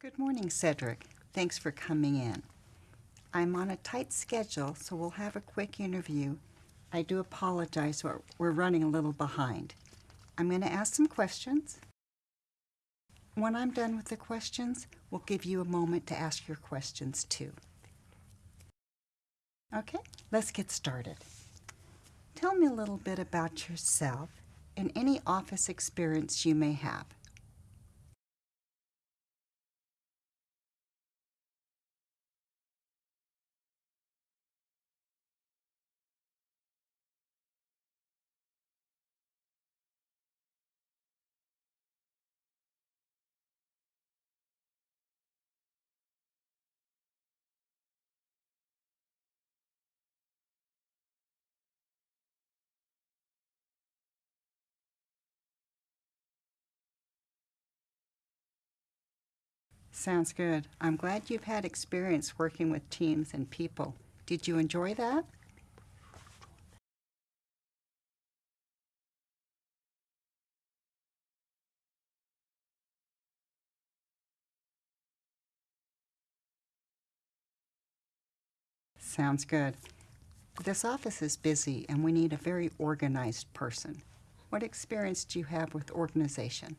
Good morning, Cedric. Thanks for coming in. I'm on a tight schedule, so we'll have a quick interview. I do apologize, we're, running a little behind. I'm going to ask some questions. When I'm done with the questions, we'll give you a moment to ask your questions too. Okay, let's get started. Tell me a little bit about yourself and any office experience you may have. Sounds good. I'm glad you've had experience working with teams and people. Did you enjoy that? Sounds good. This office is busy and we need a very organized person. What experience do you have with organization?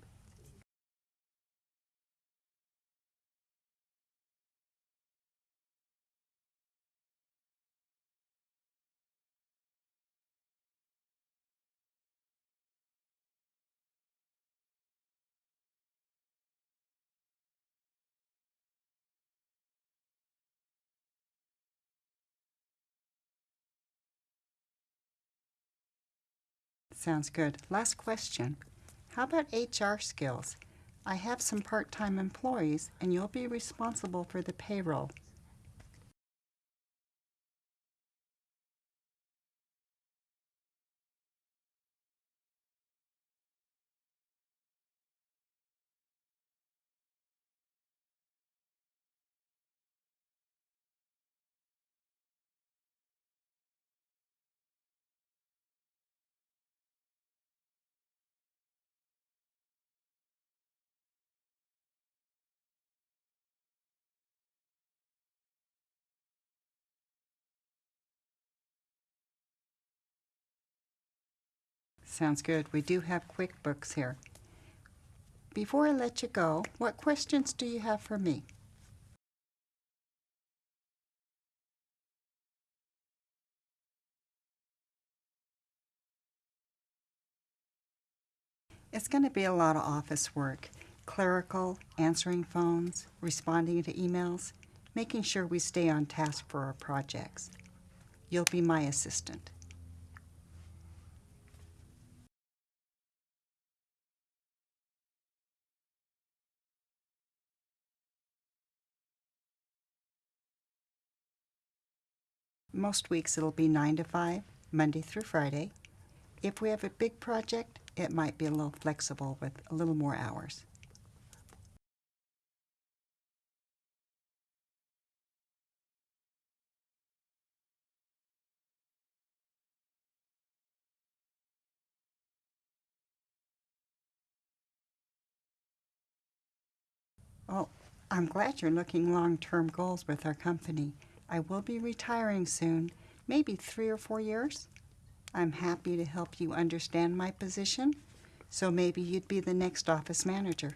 Sounds good. Last question. How about HR skills? I have some part-time employees and you'll be responsible for the payroll. Sounds good. We do have QuickBooks here. Before I let you go, what questions do you have for me? It's going to be a lot of office work. Clerical, answering phones, responding to emails, making sure we stay on task for our projects. You'll be my assistant. Most weeks it'll be 9 to 5, Monday through Friday. If we have a big project, it might be a little flexible with a little more hours. Oh, I'm glad you're looking long-term goals with our company. I will be retiring soon, maybe three or four years. I'm happy to help you understand my position, so maybe you'd be the next office manager.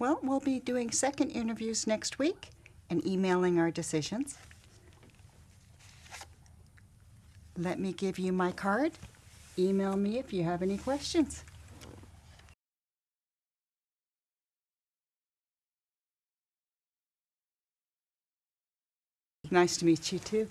Well, we'll be doing second interviews next week and emailing our decisions. Let me give you my card. Email me if you have any questions. Nice to meet you too.